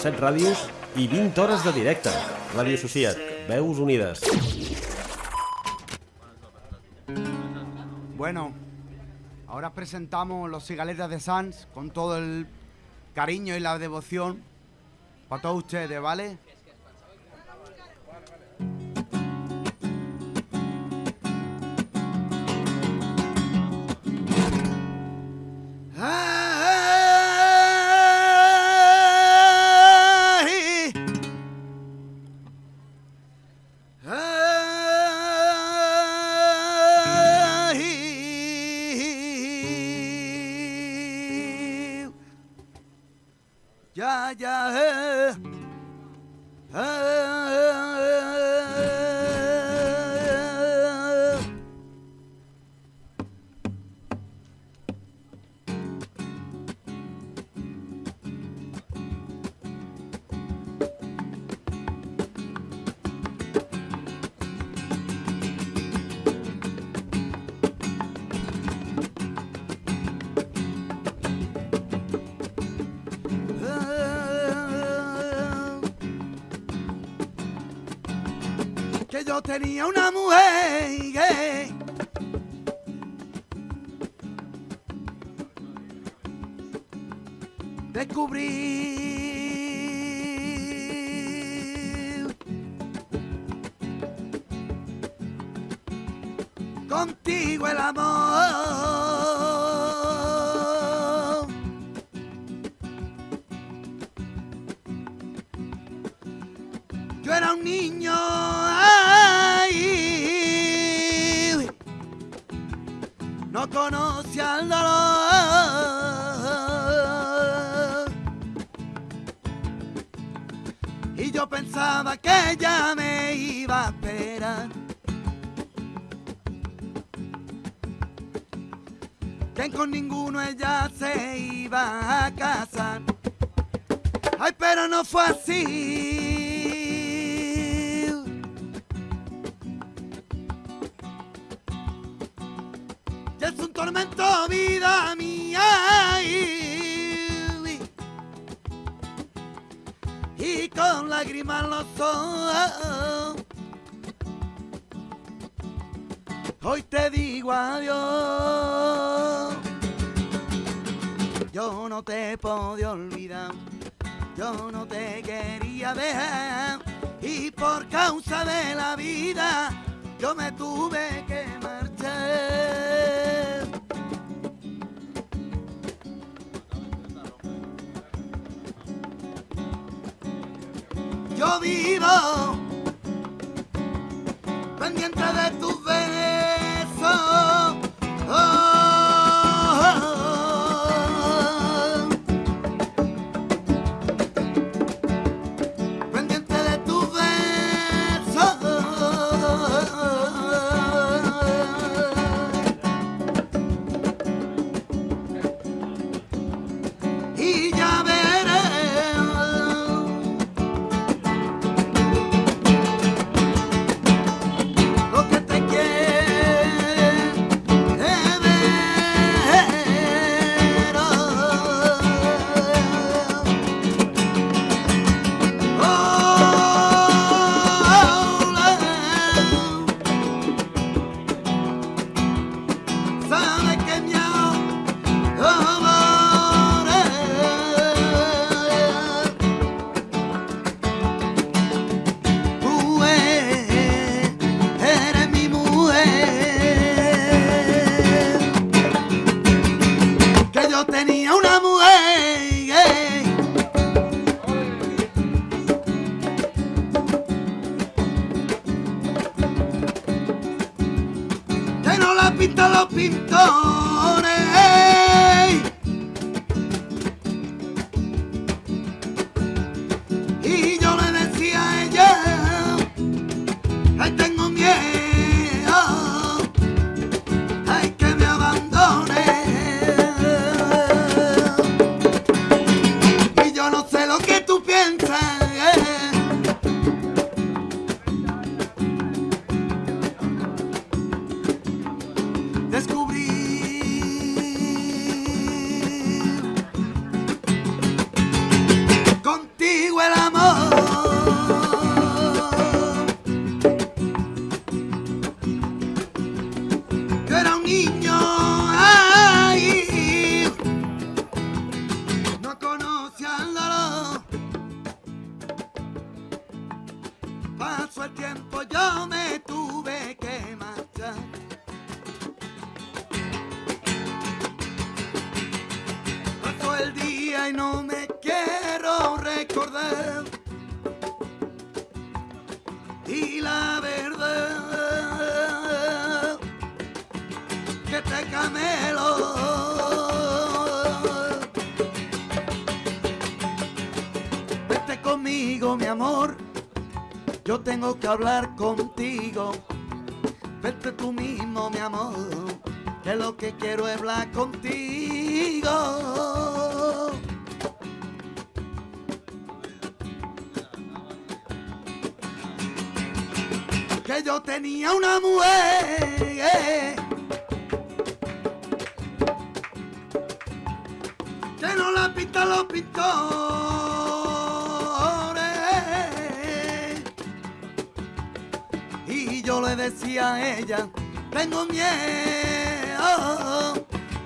7 ràdios i 20 hores de directe. Ràdio Associat, veus unides. Bueno, ahora presentamos los cigaletas de Sans con todo el cariño y la devoción para todos ustedes, ¿vale? Yo tenía una mujer gay. Descubrí contigo el amor. Yo era un niño, no conocía el dolor. Y yo pensaba que ella me iba a esperar. Que con ninguno ella se iba a casar. Ay, pero no fue así. Tormento, vida mía. Y, y con lágrimas los ojos. Hoy te digo adiós. Yo no te podía olvidar. Yo no te quería dejar y por causa de la vida yo me tuve que marchar. Yo vivo pendiente de tus besos. Yo tengo que hablar contigo. Vete tú mismo, mi amor. Que lo que quiero es hablar contigo. Que yo tenía una mujer. Que no la pintan los pintores. Le decía ella, tengo miedo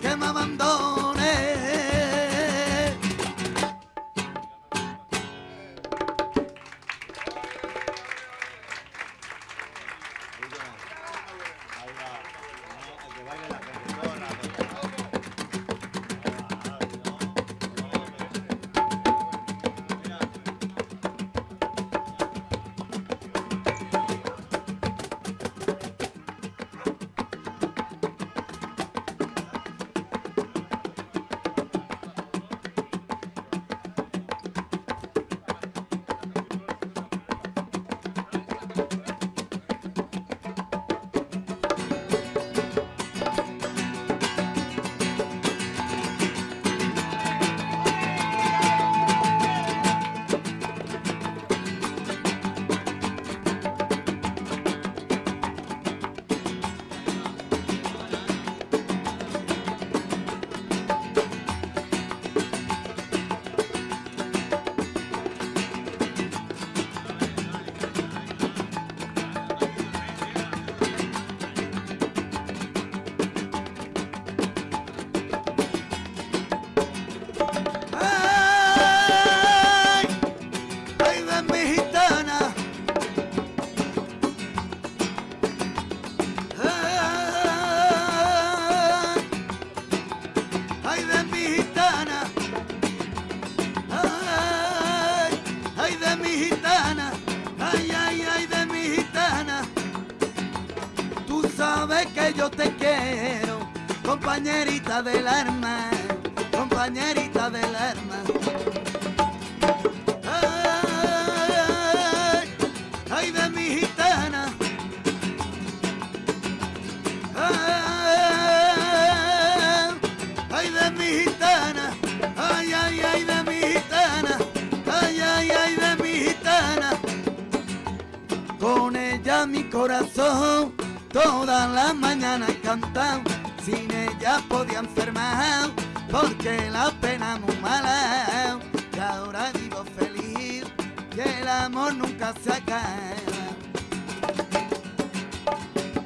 que me abandone. Yo te quiero, compañerita del alma, compañerita del alma. Ay, ay de mi gitana. Ay, ay de mi gitana. Ay, ay, ay de mi gitana. Ay, ay, ay de mi gitana. Con ella mi corazón todas las mañanas cantaba. Sin ella podía enfermar porque la pena muy mala. Y ahora vivo feliz y el amor nunca se acaba.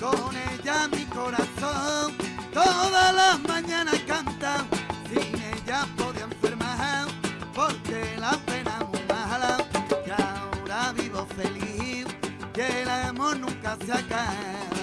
Con ella mi corazón todas las mañanas canta. Sin ella podía enfermar porque la pena muy mala. Y ahora vivo feliz y el amor nunca se acaba.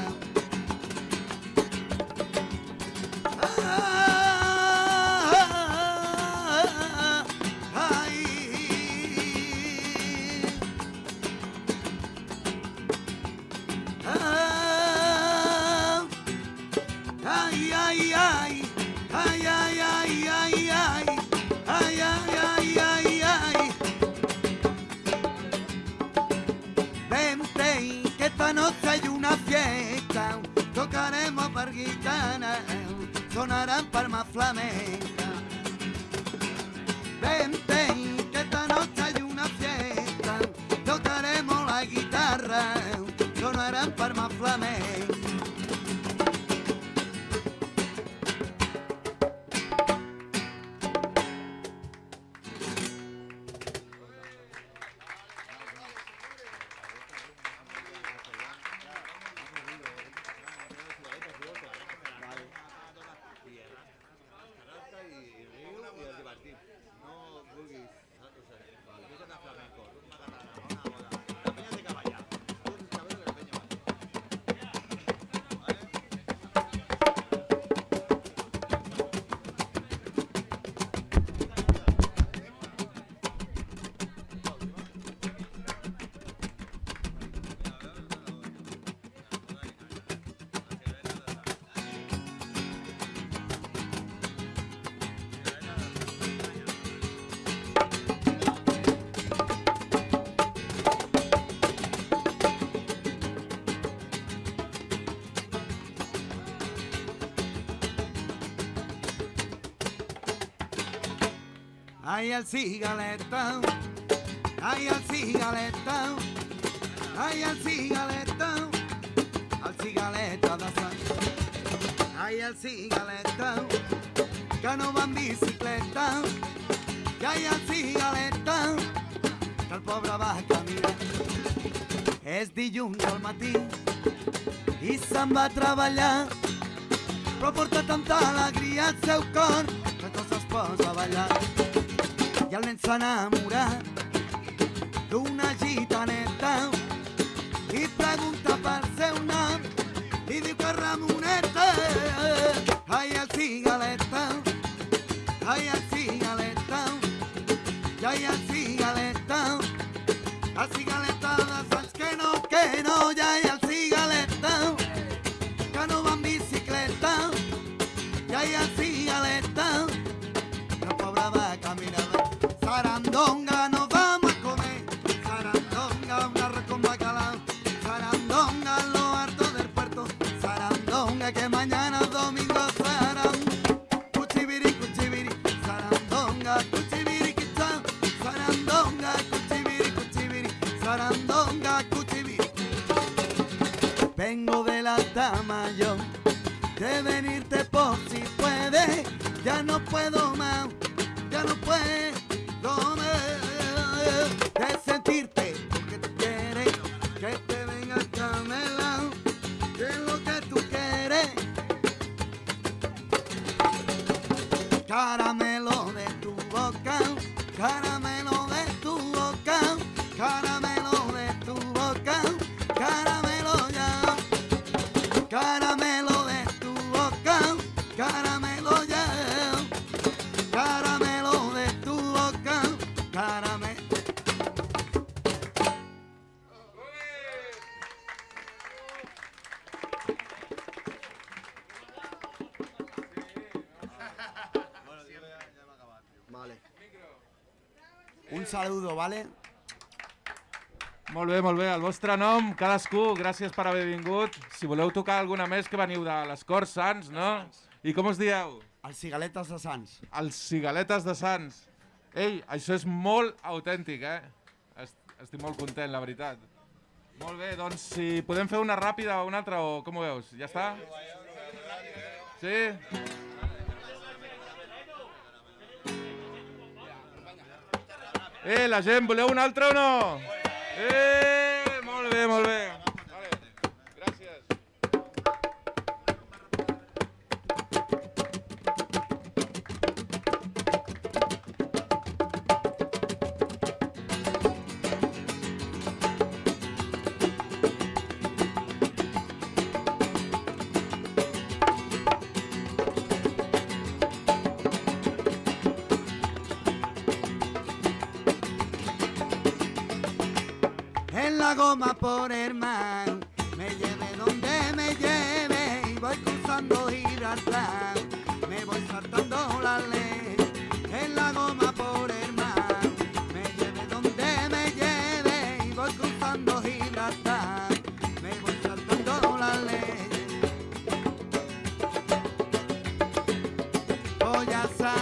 Vente, que esta noche hay una fiesta, tocaremos par gitana, sonarán palmas flamencas. Vente, que esta noche hay una fiesta, tocaremos la guitarra, sonarán palmas flamencas. Ay, el cigaleta, ay, el cigaleta, ay, el cigaleta, al cigaleta Sants. Ay, el cigaleta, que no va en bicicleta, que hay el cigaleta, que el pobre va a caminar. És dilluns al matí i se'n va a treballar però porta tanta alegria al seu cor que tot es posa a ballar. I el nen s'ha enamorat d'una gitaneta por si puede, ya no puedo más, ya no puedo más, de sentirte saludo, ¿vale? Molt bé, molt bé. El vostre nom, cadascú, gràcies per haver vingut. Si voleu tocar alguna més, que veniu de les Corts Sants, no? I com us dieu? Els cigaletes de Sants. Els cigaletes de Sants. Ei, això és molt autèntic, eh? Est estic molt content, la veritat. Molt bé, doncs si podem fer una ràpida o una altra, o com ho veus? Ja està? Sí? Eh, la gent, voleu una altra o no? Eh, molt bé, molt bé. Goma por mar, me lleve donde me lleve y voy cruzando Gibraltar, me voy saltando la ley. En la goma por mar, me lleve donde me lleve y voy cruzando Gibraltar, me voy saltando la ley. Voy a salir,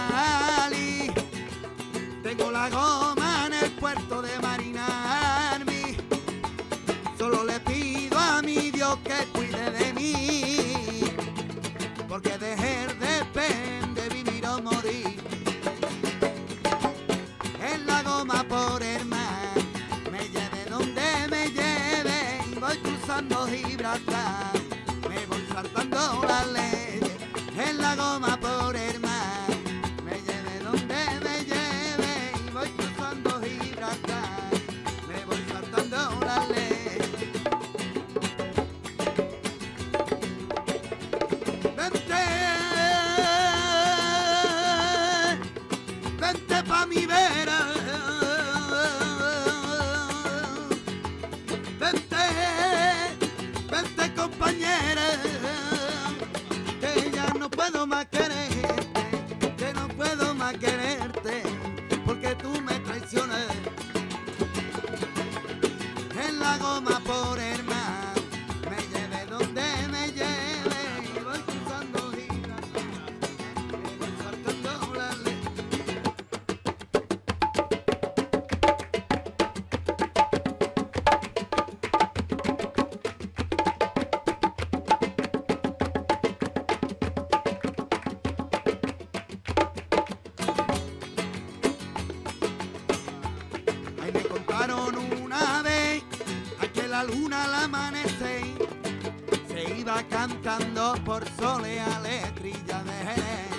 sole a letrilla de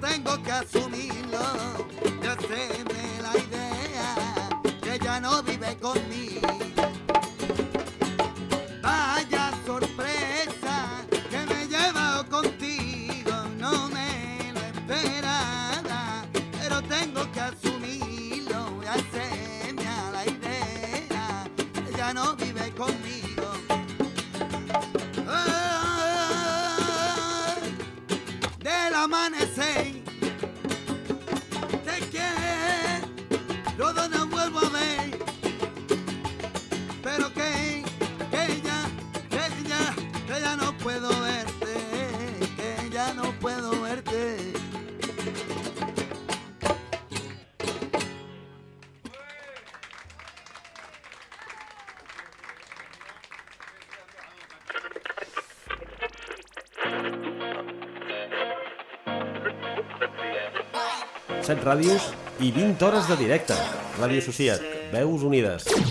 tengo que asumirlo, y hacerme la idea que ya no vuelvo a ver pero que, que ya, que ya, que ya no puedo verte, que ya no puedo verte. Set ràdios i 20 hores de directe. Ràdio Associat. Veus unides.